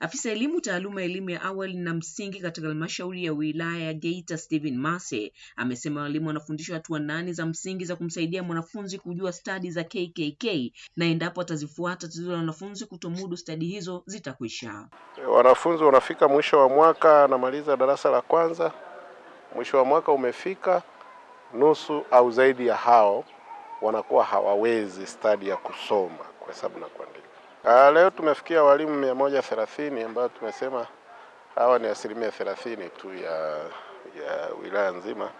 Afisa elimu taaluma elimu ya awali na msingi katika halmashauri ya wilaya ya Geita Stephen Mase amesema walimu wanafundishwa hatua nane za msingi za kumsaidia mwanafunzi kujua stadi za KKK na endapo atazifuata tatizo la wanafunzi kutomudu stadi hizo zitakwisha. Wanafunzi wanafika mwisho wa mwaka, anamaliza darasa la kwanza, mwisho wa mwaka umefika, nusu au zaidi ya hao wanakuwa hawawezi stadi ya kusoma, kuhesabu na kuandika. Ah, leo tumefikia walimu mia moja thelathini ambayo tumesema hawa ni asilimia thelathini tu ya, ya wilaya nzima.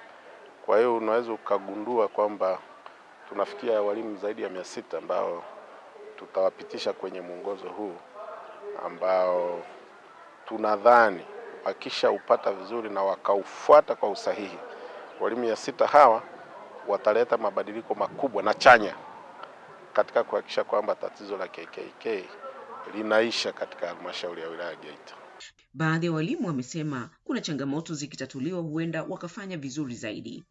Kwa hiyo unaweza ukagundua kwamba tunafikia walimu zaidi ya mia sita ambao tutawapitisha kwenye mwongozo huu ambao tunadhani wakishaupata vizuri na wakaufuata kwa usahihi, walimu mia sita hawa wataleta mabadiliko makubwa na chanya katika kuhakikisha kwamba tatizo la KKK linaisha katika halmashauri ya wilaya Geita. Baadhi ya walimu wamesema kuna changamoto zikitatuliwa huenda wakafanya vizuri zaidi.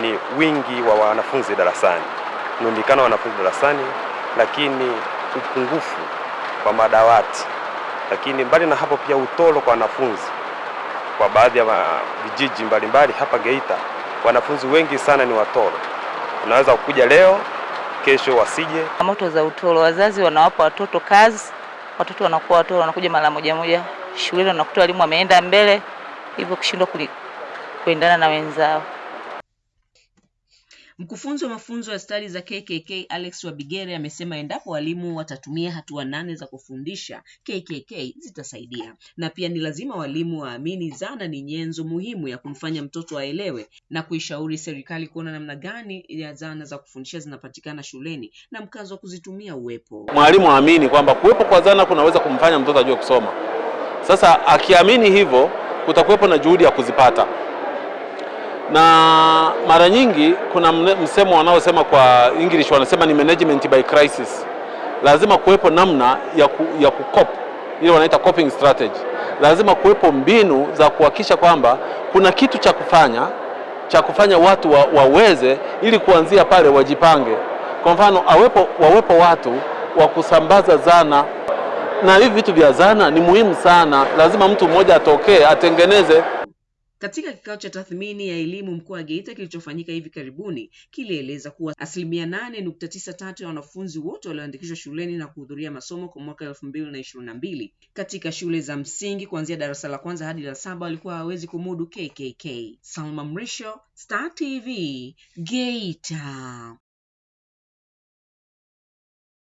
Ni wingi wa wanafunzi darasani, mrundikano wa wanafunzi darasani, lakini upungufu wa madawati, lakini mbali na hapo pia utoro kwa wanafunzi kwa baadhi ya vijiji mbalimbali hapa Geita, wanafunzi wengi sana ni watoro. Unaweza kuja leo, kesho wasije. Moto za utoro, wazazi wanawapa watoto kazi, watoto wanakuwa watoro, wanakuja mara moja moja shuleni, wanakuta walimu wameenda mbele, hivyo kushindwa kuendana na wenzao. Mkufunzi wa mafunzo ya stadi za KKK Alex Wabigere amesema endapo walimu watatumia hatua nane za kufundisha KKK zitasaidia, na pia ni lazima walimu waamini zana ni nyenzo muhimu ya kumfanya mtoto aelewe, na kuishauri serikali kuona namna gani ya zana za kufundisha zinapatikana shuleni na mkazo wa kuzitumia uwepo. Mwalimu aamini kwamba kuwepo kwa zana kunaweza kumfanya mtoto ajue kusoma. Sasa akiamini hivyo, kutakuwepo na juhudi ya kuzipata na mara nyingi kuna msemo wanaosema kwa English wanasema ni management by crisis. Lazima kuwepo namna ya, ku, ya kukop ile wanaita coping strategy. Lazima kuwepo mbinu za kuhakikisha kwamba kuna kitu cha kufanya cha kufanya watu wa, waweze ili kuanzia pale wajipange. Kwa mfano awepo, wawepo watu wa kusambaza zana, na hivi vitu vya zana ni muhimu sana. Lazima mtu mmoja atokee atengeneze katika kikao cha tathmini ya elimu mkoa wa Geita kilichofanyika hivi karibuni kilieleza kuwa asilimia nane nukta tisa tatu ya wanafunzi wote walioandikishwa shuleni na kuhudhuria masomo kwa mwaka elfu mbili na ishirini na mbili katika shule za msingi kuanzia darasa la kwanza hadi la saba walikuwa hawawezi kumudu KKK. Salma Mrisho, Star TV, Geita.